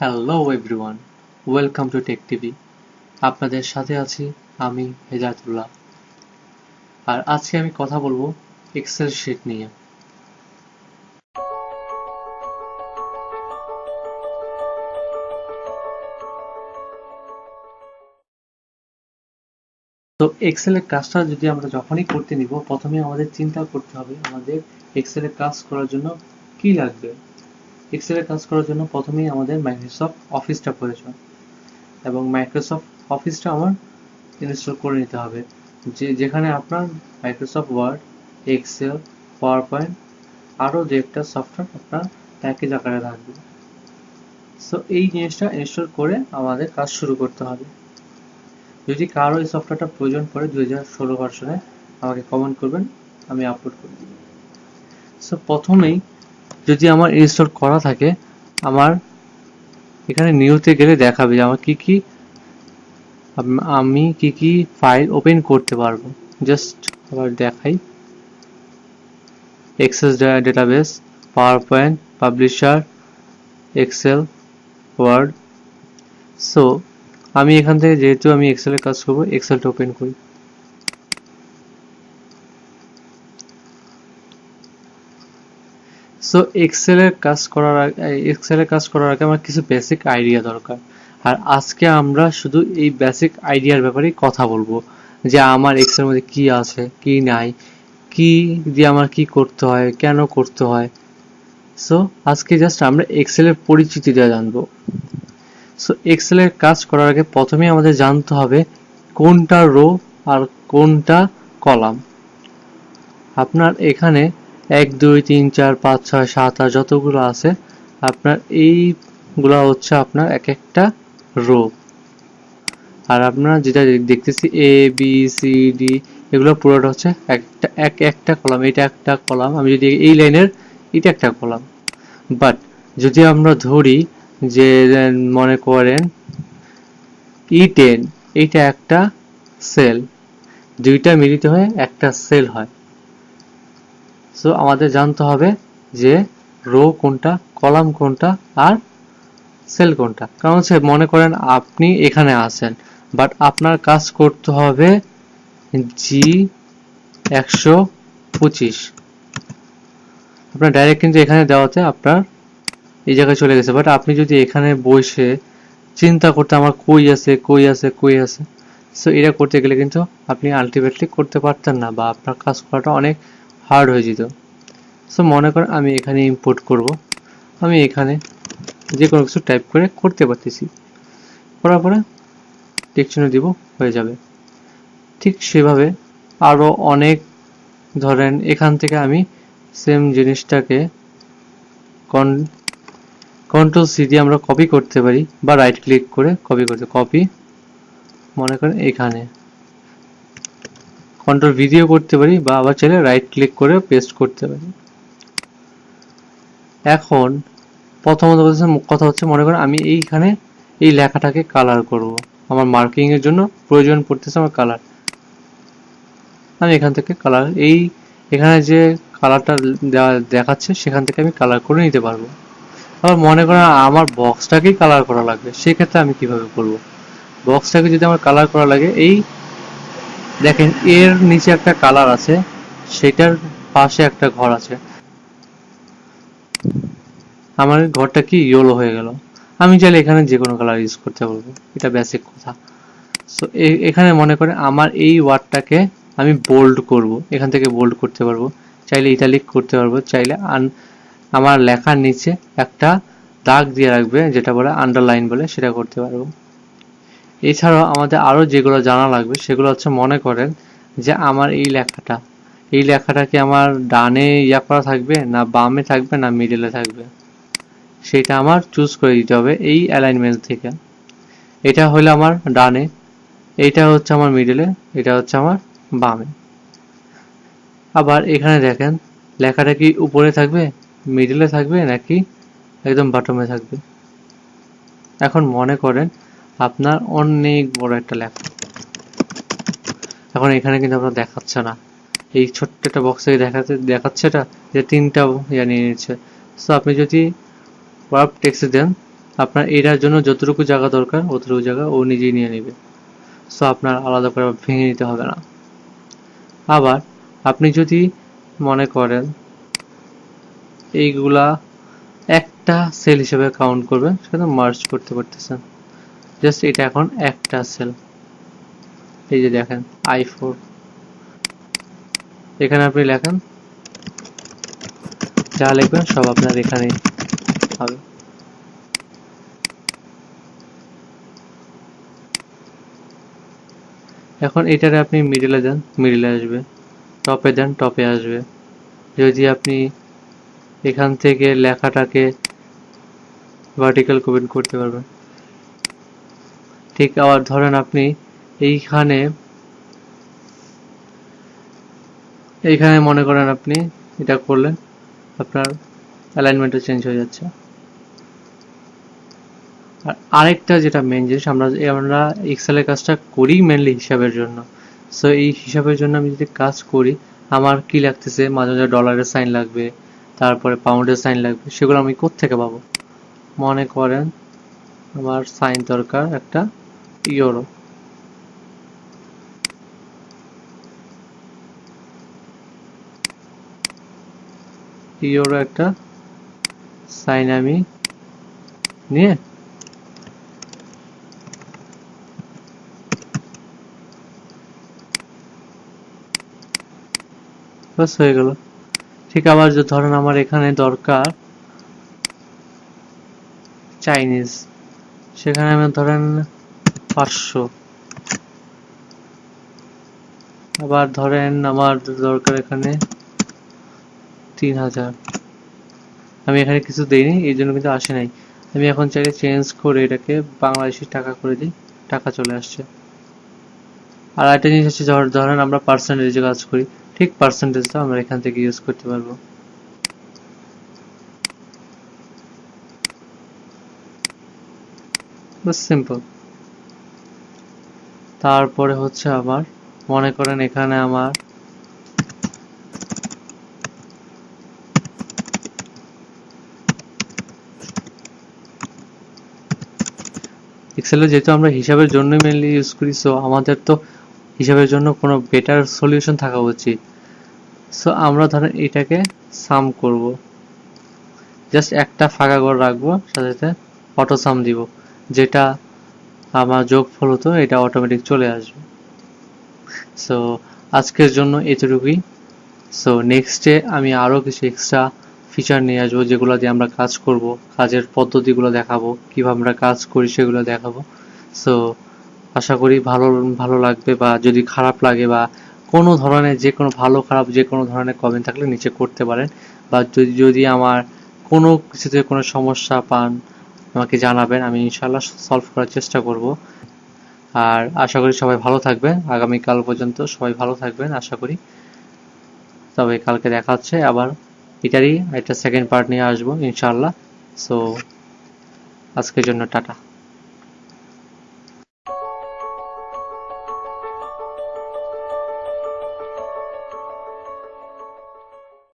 Hello everyone welcome to tech TV আপনাদের সাথে আছি আমি হেজাতুল্লাহ আর আজকে আমি কথা বলব এক্সেল শিট নিয়ে। তো এক্সেলের কাজটা যদি আমরা যখনই করতে নিব, প্রথমে আমাদের চিন্তা করতে হবে আমাদের এক্সেলের কাজ করার জন্য কি লাগবে। এক্সেলের কাজ করার জন্য প্রথমেই আমাদের মাইক্রোসফট অফিসটা প্রয়োজন এবং মাইক্রোসফট অফিসটা আমার ইনস্টল করে নিতে হবে। যে, যেখানে আপনার Microsoft Word Excel PowerPoint আরও যে একটা সফটওয়্যার আপনার প্যাকেজ আকারে থাকবে। সো এই জিনিসটা ইনস্টল করে আমাদের কাজ শুরু করতে হবে। যদি কারও এই সফটওয়্যারটা প্রয়োজন পড়ে দুই হাজার ষোলো ভার্সনে আমাকে কমেন্ট করবেন, আমি আপলোড করে দিব। সো প্রথমেই যদি আমার ইনস্টল করা থাকে, আমার এখানে নিউতে গেলে দেখাবে যে আমার কি কি, আমি কি কি ফাইল ওপেন করতে পারব। জাস্ট আবার দেখাই। Access database PowerPoint Publisher Excel Word so আমি এখান থেকে যেহেতু আমি এক্সেলের কাজ করব এক্সেলটা ওপেন করি। সো এক্সেলের কাজ করার আগে এক্সেলের কাজ করার আগে আমার কিছু বেসিক আইডিয়া দরকার। আর আজকে আমরা শুধু এই বেসিক আইডিয়ার ব্যাপারেই কথা বলব। যে আমার এক্সেলের মধ্যে কি আছে, কি নাই, কি দিয়ে আমার কি করতে হয়, কেন করতে হয়। সো আজকে জাস্ট আমরা এক্সেলের পরিচিতি পরিচিতিটা জানব। সো এক্সেলের কাজ করার আগে প্রথমে আমাদের জানতে হবে কোনটা রো আর কোনটা কলাম আপনার এখানে এক, দুই, তিন, চার, পাঁচ, ছয়, সাত, আট যতগুলো আছে, আপনার এইগুলো হচ্ছে আপনার এক একটা রো আর আপনারা যেটা দেখতেছি এ বি সি ডি এগুলো পুরোটা হচ্ছে একটা, এক একটা কলাম এটা একটা কলাম আমি যদি এই লাইনের, এটা একটা কলাম বাট যদি আমরা ধরি যে মনে করেন ই টেন এইটা একটা সেল দুইটা মিলিত হয়ে একটা সেল হয়। সো আমাদের জানতে হবে যে রো কোনটা, কলাম কোনটা আর সেল কোনটা। কারণ হচ্ছে মনে করেন আপনি এখানে আছেন বাট আপনার কাজ করতে হবে জি একশো পঁচিশ। আপনার ডাইরেক্ট কিন্তু এখানে দেওয়াতে আপনার এই জায়গায় চলে গেছে বাট আপনি যদি এখানে বসে চিন্তা করতে আমার কই আছে কই আছে কই আছে সো এটা করতে গেলে কিন্তু আপনি আলটিমেটলি করতে পারতেন না বা আপনার কাজ করাটা অনেক হার্ড হয়ে যেত। সো মনে করেন আমি এখানে ইম্পোর্ট করব। আমি এখানে যে কোনো কিছু টাইপ করে করতে পারতেছি। করার পরে টেকচিহ্ন দিব, হয়ে যাবে। ঠিক সেভাবে আরও অনেক ধরেন এখান থেকে আমি সেম জিনিসটাকে কন কন্ট্রোল সি দিয়ে আমরা কপি করতে পারি বা রাইট ক্লিক করে কপি করতে কপি মনে করেন এখানে। কন্ট্রোল ভিডিও করতে পারি বা আবার চাইলে রাইট ক্লিক করে পেস্ট করতে পারি। এখন প্রথমত কথা হচ্ছে মনে করেন আমি এইখানে এই লেখাটাকে কালার করব। আমার মার্কিং এর জন্য প্রয়োজন পড়তেছে আমার কালার আমি এখান থেকে কালার এই এখানে যে কালারটা দেখাচ্ছে সেখান থেকে আমি কালার করে নিতে পারব। আবার মনে করেন আমার বক্সটাকেই কালার করা লাগবে, সেক্ষেত্রে আমি কীভাবে করব? বক্সটাকে যদি আমার কালার করা লাগে, এই দেখেন, এর নিচে একটা কালার আছে, সেটার পাশে একটা ঘর আছে। আমার ঘরটা কি ইয়েলো হয়ে গেল। আমি চাইলে এখানে যে কোনো কালার ইউজ করতে পারব, এটা বেসিক কথা। সো এখানে মনে করে আমার এই ওয়ার্ডটাকে আমি বোল্ড করব, এখান থেকে বোল্ড করতে পারব। চাইলে ইটালিক করতে পারব, চাইলে আন আমার লেখার নিচে একটা দাগ দিয়ে রাখবে, যেটা বলে আন্ডারলাইন বলে সেটা করতে পারব। এছাড়াও আমাদের আরও যেগুলো জানা লাগবে, সেগুলো হচ্ছে মনে করেন যে আমার এই লেখাটা। এই লেখাটা কি আমার ডানে ইয়া করা থাকবে, না বামে থাকবে, না মিডলে থাকবে? সেটা আমার চুজ করে দিতে হবে এই অ্যালাইনমেন্ট থেকে। এটা হলো আমার ডানে, এটা হচ্ছে আমার মিডলে এটা হচ্ছে আমার বামে। আবার এখানে দেখেন, লেখাটা কি উপরে থাকবে মিডলে থাকবে, নাকি একদম বাটমে থাকবে? এখন মনে করেন আপনার অনেক বড় একটা লেখা এখন এখানে কিন্তু আপনার দেখাচ্ছে না। এই ছোট্ট একটা বক্সে দেখাতে দেখাচ্ছে এটা যে তিনটা ইয়া নিয়ে নিচ্ছে। সো আপনি যদি ওয়ার্প টেক্সট দেন, আপনার এটার জন্য যতটুকু জায়গা দরকার, অতটুকু জায়গা ও নিজেই নিয়ে নেবে। সো আপনার আলাদা করে ভেঙে নিতে হবে না। আবার আপনি যদি মনে করেন এইগুলা একটা সেল হিসেবে কাউন্ট করবেন, সেটা মার্চ করতে পারতেছেন জাস্ট এটা এখন একটা সেল এই যে দেখেন আই ফোর এখানে আপনি লেখেন, যা লিখবেন সব আপনার এখানেই হবে। এখন এটারে আপনি মিডিলে দেন মিডিলে আসবে টপে দেন টপে আসবে। যদি আপনি এখান থেকে লেখাটাকে ভার্টিক্যাল কমেন্ট করতে পারবেন। ঠিক আবার ধরেন আপনি এইখানে এইখানে মনে করেন আপনি এটা করলেন, আপনার অ্যালাইনমেন্টও চেঞ্জ হয়ে যাচ্ছে। আর আরেকটা যেটা মেন জিনিস, আমরা আমরা এক্সেলের কাজটা করি মেনলি হিসাবের জন্য। সো এই হিসাবের জন্য আমি যদি কাজ করি, আমার কি লাগতেছে? মাঝে মাঝে ডলারের সাইন লাগবে, তারপরে পাউন্ডের সাইন লাগবে, সেগুলো আমি কোত্থেকে পাবো? মনে করেন আমার সাইন দরকার একটা ইউরো ইউরো একটা সাইন আমি নিয়ে বাস হয়ে গেল। ঠিক আবার যে ধরেন আমার এখানে দরকার চাইনিজ সেখানে আমি ধরেন পাঁচশো আবার ধরেন আমার দরকার এখানে তিন হাজার। আমি এখানে কিছু দেইনি, এই জন্য কিন্তু আসে নাই। আমি এখন চাইলে চেঞ্জ করে এটাকে বাংলাদেশি টাকা করে দিই, টাকা চলে আসছে। আর একটা জিনিস হচ্ছে ধরেন আমরা পার্সেন্টেজে কাজ করি, ঠিক পার্সেন্টেজটা আমরা এখান থেকে ইউজ করতে পারব। সিম্পল তারপরে হচ্ছে আমার মনে করেন এখানে আমার এক্সেলে যেহেতু আমরা হিসাবের জন্য মেনলি ইউজ করি সো আমাদের তো হিসাবের জন্য কোনো বেটার সলিউশন থাকা উচিত। সো আমরা ধরেন এটাকে সাম করব। জাস্ট একটা ফাঁকা ঘর রাখব, সাথে সাথে অটো সাম দিব, যেটা আমার যোগফল হতো, এটা অটোমেটিক চলে আসবে। সো আজকের জন্য এতটুকুই। সো নেক্সটে আমি আরও কিছু এক্সট্রা ফিচার নিয়ে আসব, যেগুলো দিয়ে আমরা কাজ করব, কাজের পদ্ধতিগুলো দেখাবো, কীভাবে আমরা কাজ করি সেগুলো দেখাবো। সো আশা করি ভালো ভালো লাগবে বা যদি খারাপ লাগে বা কোনো ধরনের যে কোনো ভালো, খারাপ যে কোনো ধরনের কমেন্ট থাকলে নিচে করতে পারেন। বা যদি যদি আমার কোনো কিছুতে কোনো সমস্যা পান আমাকে জানাবেন, আমি ইনশাল্লাহ সলভ করার চেষ্টা করব। আর আশা করি সবাই ভালো থাকবেন। আগামীকাল পর্যন্ত সবাই ভালো থাকবেন, আশা করি। তবে কালকে দেখা হচ্ছে, আবার এটারই একটা সেকেন্ড পার্ট নিয়ে আসব ইনশাল্লাহ সো আজকের জন্য টাটা।